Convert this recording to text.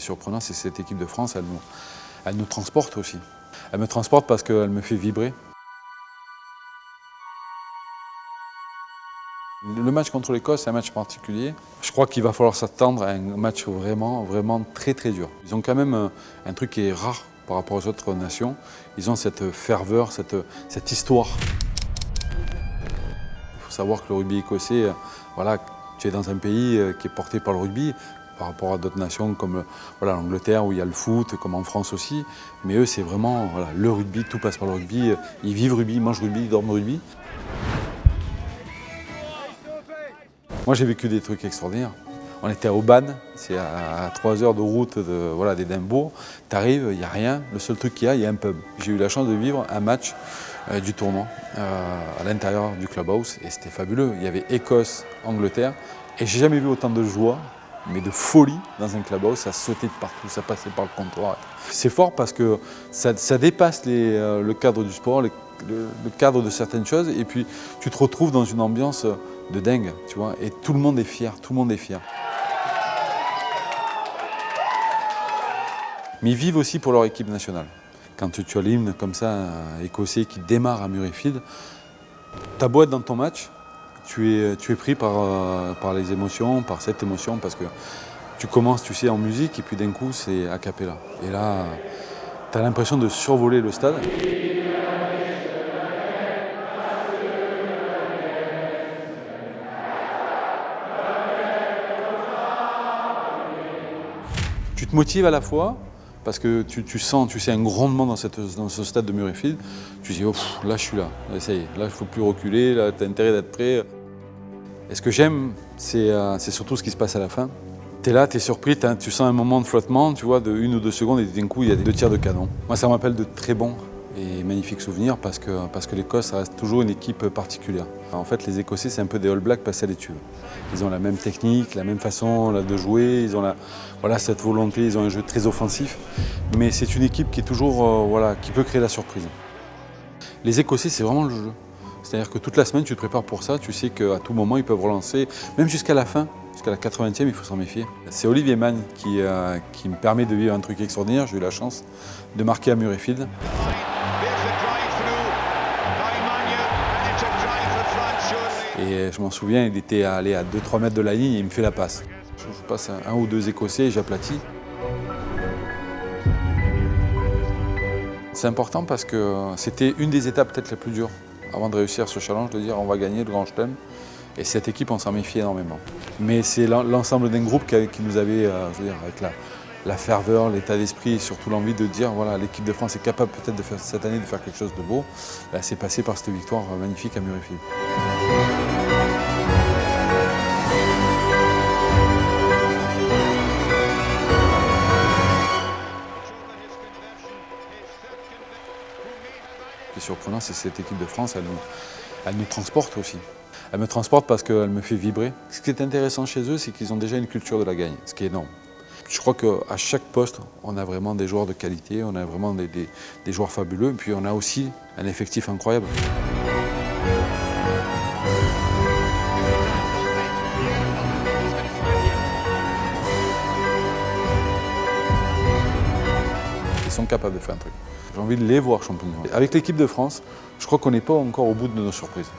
surprenant, c'est cette équipe de France, elle nous, elle nous transporte aussi. Elle me transporte parce qu'elle me fait vibrer. Le match contre l'Écosse, c'est un match particulier. Je crois qu'il va falloir s'attendre à un match vraiment, vraiment très très dur. Ils ont quand même un, un truc qui est rare par rapport aux autres nations. Ils ont cette ferveur, cette, cette histoire. Il faut savoir que le rugby écossais, euh, voilà, tu es dans un pays euh, qui est porté par le rugby, par rapport à d'autres nations comme voilà, l'Angleterre où il y a le foot, comme en France aussi. Mais eux, c'est vraiment le rugby, tout passe par le rugby. Ils vivent rugby, mangent rugby, dorment rugby. Moi, j'ai vécu des trucs extraordinaires. On était à Aubagne, c'est à 3 heures de route de, voilà, il n'y a rien. Le seul truc qu'il y a, il y a un pub. J'ai eu la chance de vivre un match euh, du tournoi euh, à l'intérieur du clubhouse et c'était fabuleux. Il y avait Écosse-Angleterre et j'ai jamais vu autant de joie mais de folie dans un clubhouse, ça sautait de partout, ça passait par le comptoir. C'est fort parce que ça, dépasse euh, le cadre du sport, le, cadre de certaines choses, et puis tu te retrouves dans une ambiance de dingue, tu vois, et tout le monde est fier, tout le monde est fier. Mais ils vivent aussi pour leur équipe nationale. Quand tu as l'hymne comme ça, écossais, qui démarre à Murrayfield, ta boîte dans ton match, tu es, tu es pris par, euh, par les émotions, par cette émotion, parce que tu commences, tu sais, en musique, et puis d'un coup, c'est a cappella. Et là, tu as l'impression de survoler le stade. Tu te motives à la fois, parce que tu, tu, sens, tu sais, un grondement dans, cette, dans ce stade de Murrayfield. Tu dis, oh, là, je suis là, est, là, il ne faut plus reculer, là, tu as intérêt d'être prêt. Et ce que j'aime, c'est euh, surtout ce qui se passe à la fin. Tu es là, tu es surpris, tu sens un moment de flottement, tu vois, de une ou deux secondes, et d'un coup, il y a deux tirs de canon. Moi, ça me rappelle de très bons et magnifiques souvenirs parce que, parce que l'Écosse reste toujours une équipe particulière. En fait, les Écossais, c'est un peu des All Blacks passés à l'étude. Ils ont la même technique, la même façon de jouer, ils ont la, voilà, cette volonté, ils ont un jeu très offensif. Mais c'est une équipe qui, est toujours, euh, voilà, qui peut créer la surprise. Les Écossais, c'est vraiment le jeu. C'est-à-dire que toute la semaine, tu te prépares pour ça, tu sais qu'à tout moment, ils peuvent relancer, même jusqu'à la fin, jusqu'à la 80e, il faut s'en méfier. C'est Olivier Mann qui, euh, qui me permet de vivre un truc extraordinaire. J'ai eu la chance de marquer à Murrayfield. Et je m'en souviens, il était allé à 2-3 mètres de la ligne et il me fait la passe. Je passe un, ou deux Écossais et j'aplatis. C'est important parce que c'était une des étapes peut-être les plus dures avant de réussir ce challenge, de dire on va gagner le Grand Chelem. Et cette équipe, on s'en méfiait énormément. Mais c'est l'ensemble d'un groupe qui, nous avait, euh, je veux dire, avec la, ferveur, l'état d'esprit et surtout l'envie de dire voilà l'équipe de France est capable peut-être de faire cette année de faire quelque chose de beau. C'est passé par cette victoire magnifique à Murrayfield. Surprenant, c'est cette équipe de France, elle nous, elle nous transporte aussi. Elle me transporte parce qu'elle me fait vibrer. Ce qui est intéressant chez eux, c'est qu'ils ont déjà une culture de la gagne, ce qui est énorme. Je crois qu'à chaque poste, on a vraiment des joueurs de qualité, on a vraiment des, des, joueurs fabuleux, puis on a aussi un effectif incroyable. Sont capables de faire un truc. J'ai envie de les voir champions. Avec l'équipe de France, je crois qu'on n'est pas encore au bout de nos surprises.